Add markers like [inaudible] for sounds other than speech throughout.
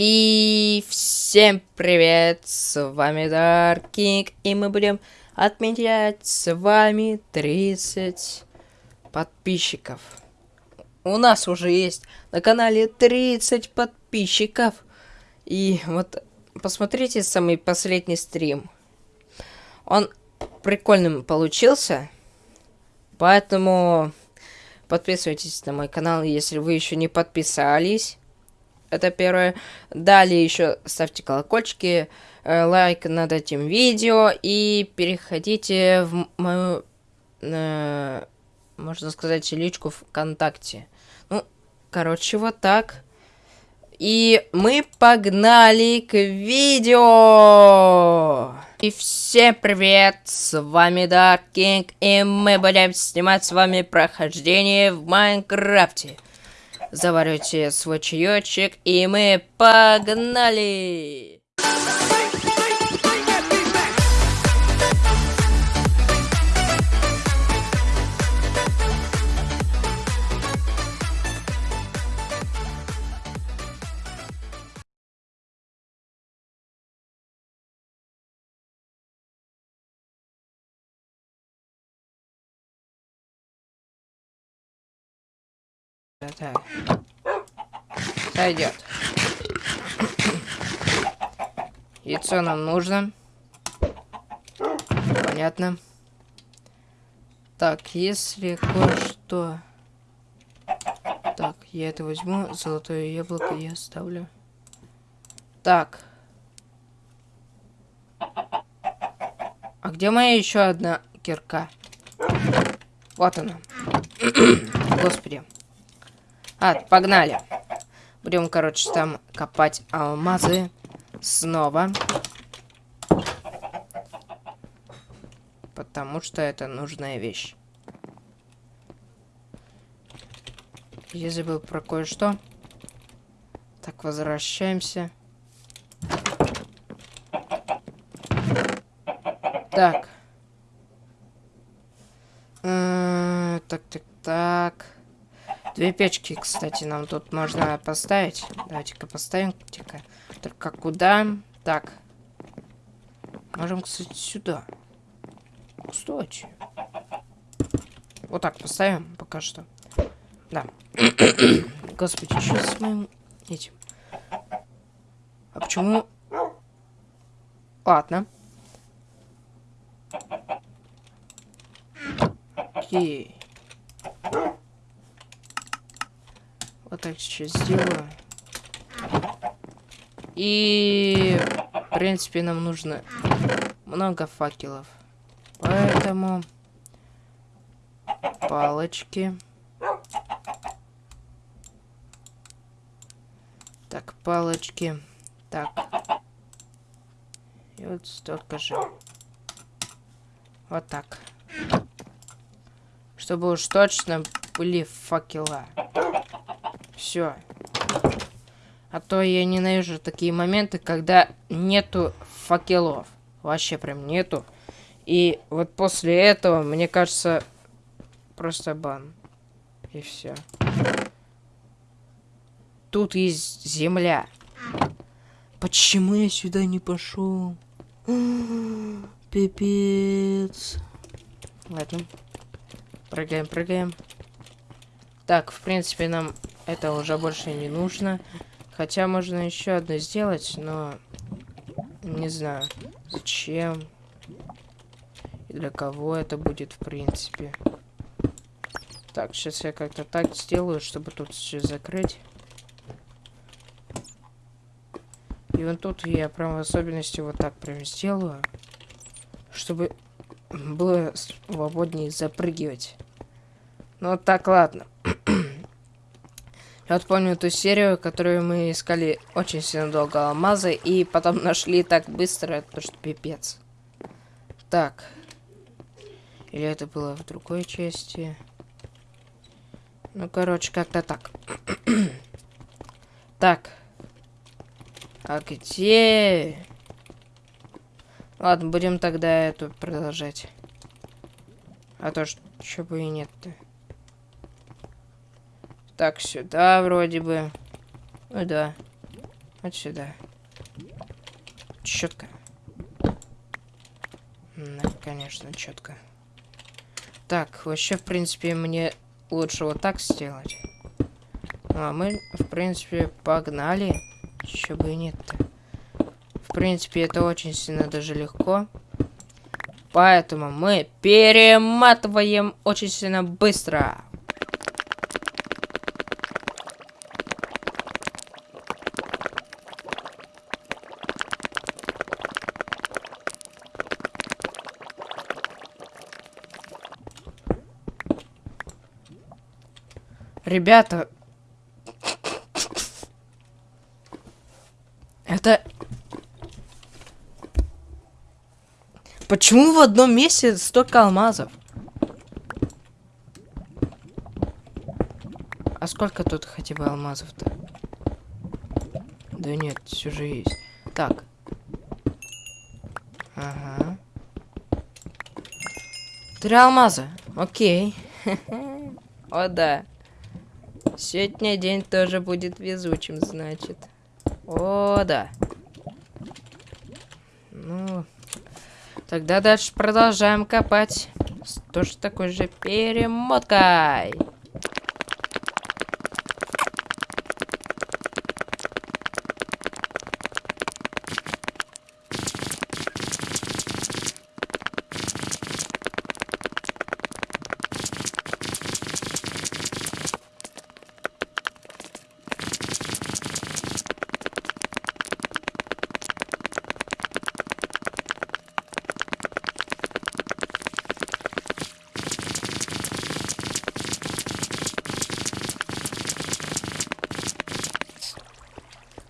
И всем привет, с вами King, и мы будем отмечать с вами 30 подписчиков. У нас уже есть на канале 30 подписчиков. И вот посмотрите самый последний стрим. Он прикольным получился, поэтому подписывайтесь на мой канал, если вы еще не подписались. Это первое. Далее еще ставьте колокольчики, э, лайк над этим видео и переходите в мою, э, можно сказать, личку ВКонтакте. Ну, короче, вот так. И мы погнали к видео! И всем привет, с вами Dark King, и мы будем снимать с вами прохождение в Майнкрафте заваривайте свой чаечек, и мы погнали! Так. Сойдет. Яйцо нам нужно. Понятно. Так, если кое-что... Так, я это возьму. Золотое яблоко я оставлю. Так. А где моя еще одна кирка? Вот она. [coughs] Господи. А, погнали. Будем, короче, там копать алмазы снова. Потому что это нужная вещь. Я забыл про кое-что. Так, возвращаемся. Так. Э, так, так, так. Две печки, кстати, нам тут можно поставить. Давайте-ка поставим. -ка. Только куда? Так. Можем, кстати, сюда. Кстати. Вот так поставим пока что. Да. [coughs] Господи, что с моим этим? А почему... Ладно. Окей. Так сейчас сделаю. И, в принципе, нам нужно много факелов. Поэтому палочки. Так, палочки. Так. И вот столько же. Вот так. Чтобы уж точно были факела. Все. А то я ненавижу такие моменты, когда нету факелов. Вообще прям нету. И вот после этого, мне кажется, просто бан. И все. Тут есть земля. Почему я сюда не пошел? [gasps] Пипец. Ладно. Прыгаем, прыгаем. Так, в принципе, нам это уже больше не нужно. Хотя можно еще одно сделать, но не знаю, зачем и для кого это будет, в принципе. Так, сейчас я как-то так сделаю, чтобы тут все закрыть. И вот тут я прям в особенности вот так прям сделаю, чтобы было свободнее запрыгивать. Ну так, ладно. Я вот помню ту серию, которую мы искали очень сильно долго алмазы, и потом [laughs] нашли так быстро, то что пипец. Так. Или это было в другой части? Ну, короче, как-то так. [clears throat] так. А где... Ладно, будем тогда эту продолжать. А то, что бы и нет-то. Так, сюда вроде бы. Ну да. Вот сюда. Четко. Да, конечно, четко. Так, вообще, в принципе, мне лучше вот так сделать. Ну, а мы, в принципе, погнали. Еще бы и нет-то. В принципе, это очень сильно даже легко. Поэтому мы перематываем очень сильно быстро. Ребята. Это... Почему в одном месте столько алмазов? А сколько тут хотя бы алмазов-то? Да нет, все же есть. Так. Ага. Три алмаза. Окей. [laughs] О, да. Сегодня день тоже будет везучим, значит. О, да. Ну, тогда дальше продолжаем копать. С тоже такой же перемоткой.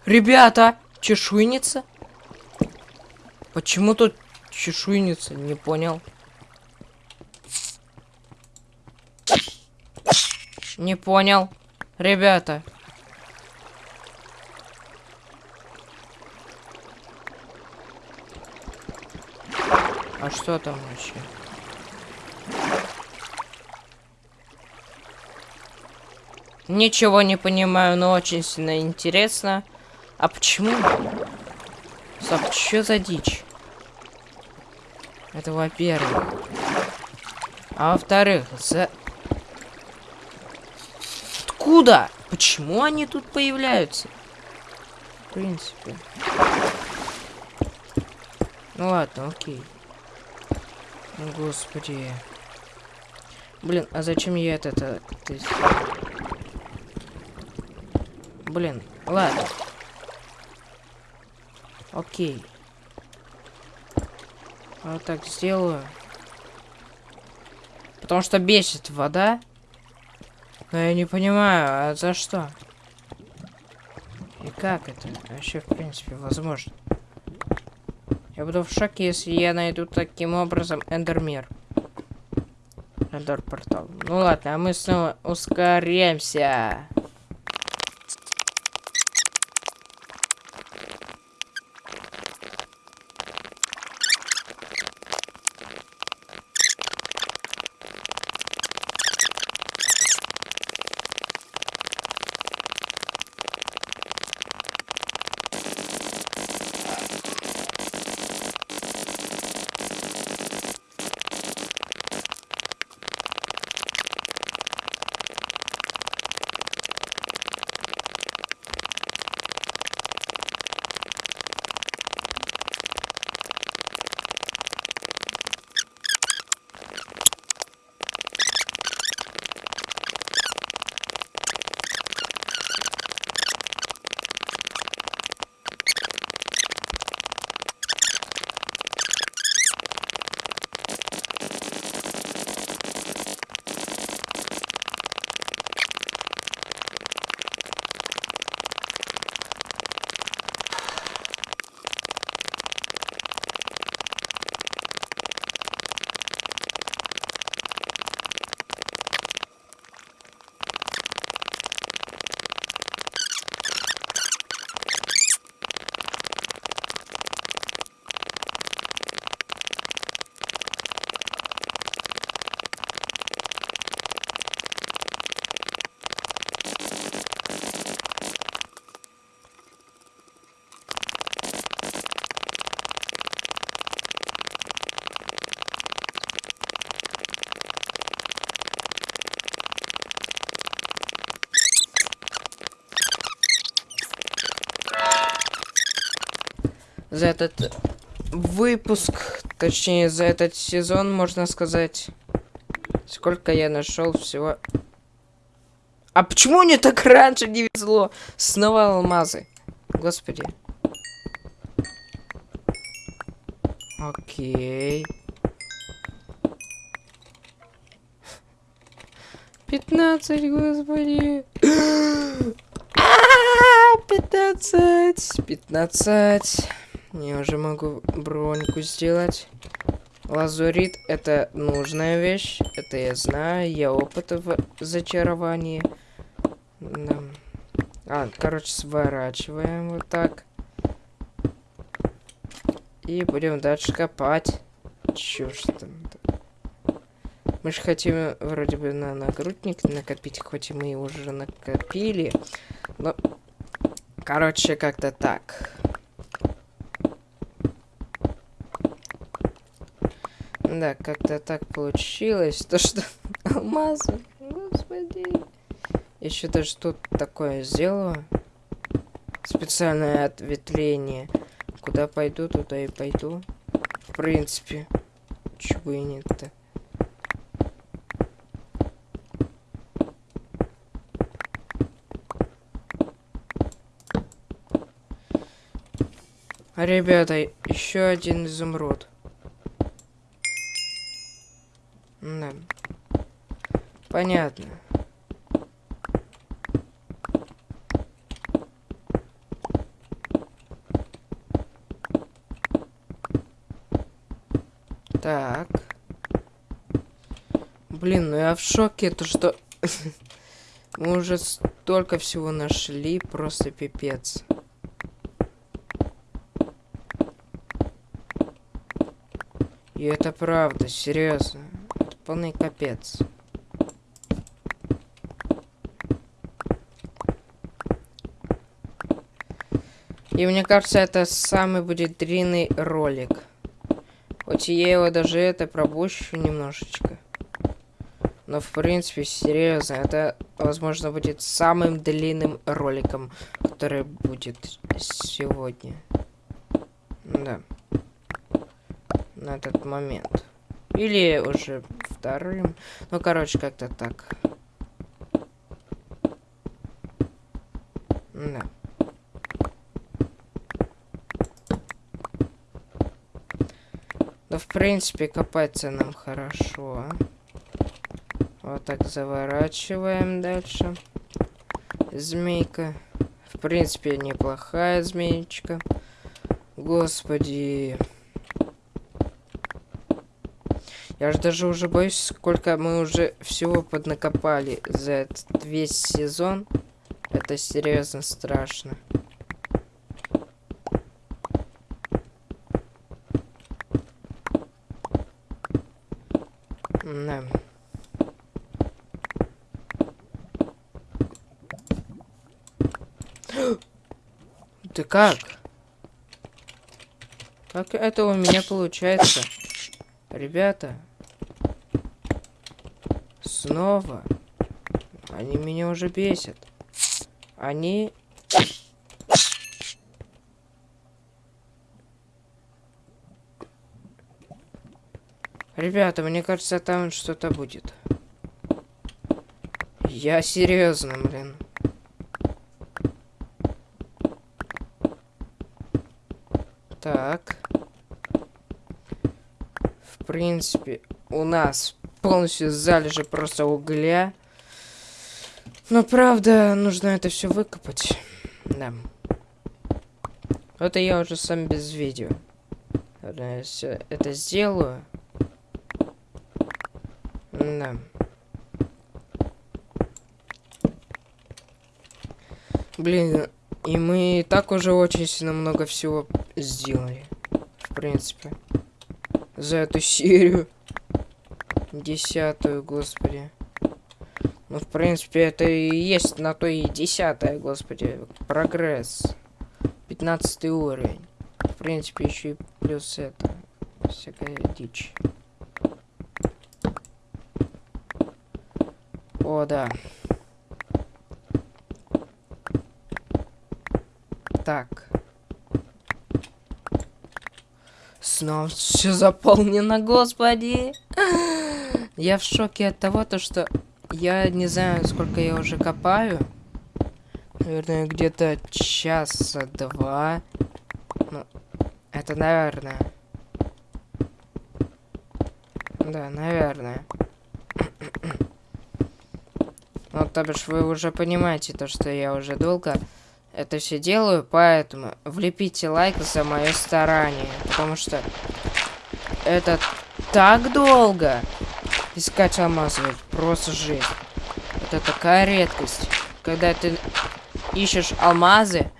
Ребята, чешуйница? Почему тут чешуйница? Не понял. Не понял. Ребята. А что там вообще? Ничего не понимаю, но очень сильно интересно. А почему? Стоп, что за дичь? Это во-первых. А во-вторых, за... Откуда? Почему они тут появляются? В принципе. Ну ладно, окей. Господи. Блин, а зачем я это... это... Блин, ладно. Окей. Вот так сделаю. Потому что бесит вода. Но я не понимаю, а за что? И как это вообще, в принципе, возможно? Я буду в шоке, если я найду таким образом эндермир. Эндер портал. Ну ладно, а мы снова ускоряемся. За этот выпуск, точнее, за этот сезон, можно сказать. Сколько я нашел всего. А почему мне так раньше не везло? Снова алмазы. Господи. Окей. 15, господи. [gasps] 15. 15. Я уже могу броньку сделать. Лазурит это нужная вещь. Это я знаю. Я опыт в зачаровании. Да. А, короче, сворачиваем вот так. И будем дальше копать. Чушь там. Мы же хотим вроде бы на нагрудник накопить, хоть мы уже накопили. Но, короче, как-то так. Да, как-то так получилось. То, что [laughs] алмазы, господи. Еще даже тут такое сделаю. Специальное ответвление. Куда пойду, туда и пойду. В принципе. Чего и нет-то. Ребята, еще один изумруд. Да. Понятно. Так. Блин, ну я в шоке, то что... [laughs] Мы уже столько всего нашли, просто пипец. И это правда, серьезно. Это полный капец. И мне кажется, это самый будет длинный ролик. Хоть я его даже это пропущу немножечко. Но в принципе, серьезно, это возможно будет самым длинным роликом, который будет сегодня. Да. На этот момент. Или уже вторым. Ну, короче, как-то так. Да. В принципе, копается нам хорошо. Вот так заворачиваем дальше. Змейка. В принципе, неплохая змеечка. Господи. Я же даже уже боюсь, сколько мы уже всего поднакопали за этот весь сезон. Это серьезно страшно. Да. Ты как? Как это у меня получается? Ребята. Снова. Они меня уже бесят. Они... Ребята, мне кажется, там что-то будет. Я серьезно, блин. Так. В принципе, у нас полностью залежи просто угля. Но правда, нужно это все выкопать. Да. Это я уже сам без видео. Я все это сделаю. Да. Блин, и мы так уже очень сильно много всего сделали. В принципе. За эту серию. Десятую, господи. Ну, в принципе, это и есть на то и десятая, господи. Прогресс. Пятнадцатый уровень. В принципе, еще и плюс это. Всякая дичь. О, да. Так. Снова все заполнено, господи. Я в шоке от того, то, что я не знаю, сколько я уже копаю. Наверное, где-то часа два. Ну, это наверное. Да, наверное. Ну, то бишь, вы уже понимаете то, что я уже долго это все делаю, поэтому влепите лайк за мое старание, потому что это так долго искать алмазы, просто жесть. Это такая редкость, когда ты ищешь алмазы,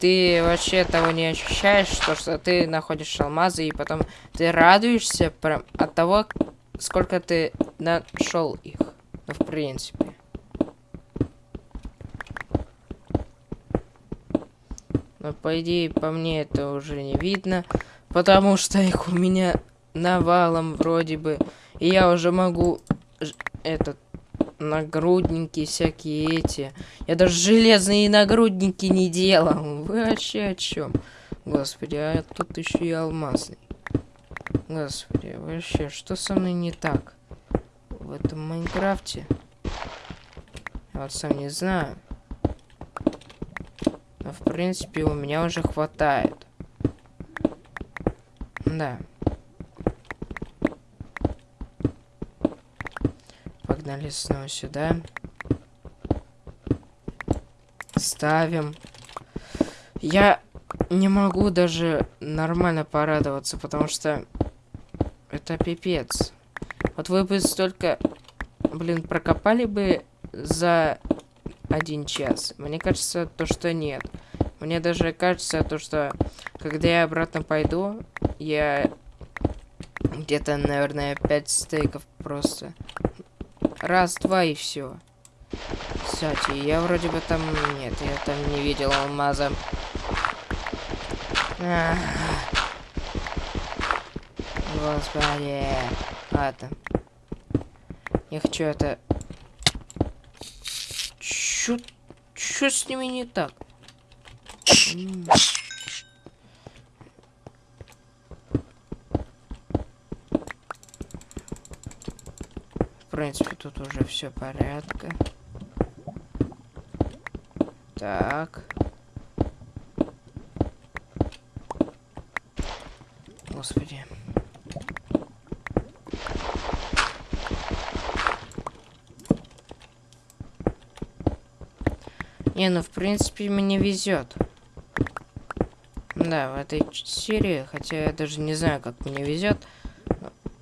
ты вообще того не ощущаешь, то, что ты находишь алмазы, и потом ты радуешься прям от того, сколько ты нашел их. В принципе. Но, по идее, по мне это уже не видно, потому что их у меня навалом вроде бы. И я уже могу этот нагрудники всякие эти. Я даже железные нагрудники не делал. Вы вообще о чем? Господи, а тут еще и алмазный. Господи, вообще, что со мной не так? В этом Майнкрафте? Я вот сам не знаю. Но, в принципе, у меня уже хватает. Да. Погнали снова сюда. Ставим. Я не могу даже нормально порадоваться, потому что это пипец. Вот вы бы столько, блин, прокопали бы за один час. Мне кажется, то, что нет. Мне даже кажется, то, что когда я обратно пойду, я где-то, наверное, 5 стейков просто. Раз, два и все. Кстати, я вроде бы там... Нет, я там не видел алмаза. Господи. Ладно. Я хочу это Чё, чё с ними не так? В принципе, тут уже все порядка. Так. Господи. Не, ну в принципе мне везет. Да, в этой серии, хотя я даже не знаю, как мне везет.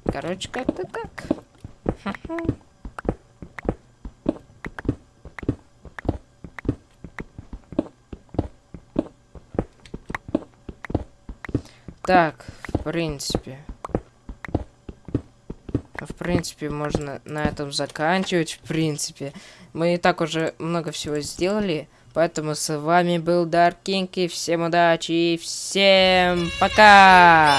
Короче, как-то так. Так, в принципе. В принципе, можно на этом заканчивать, в принципе. Мы и так уже много всего сделали. Поэтому с вами был King, и всем удачи, и всем пока!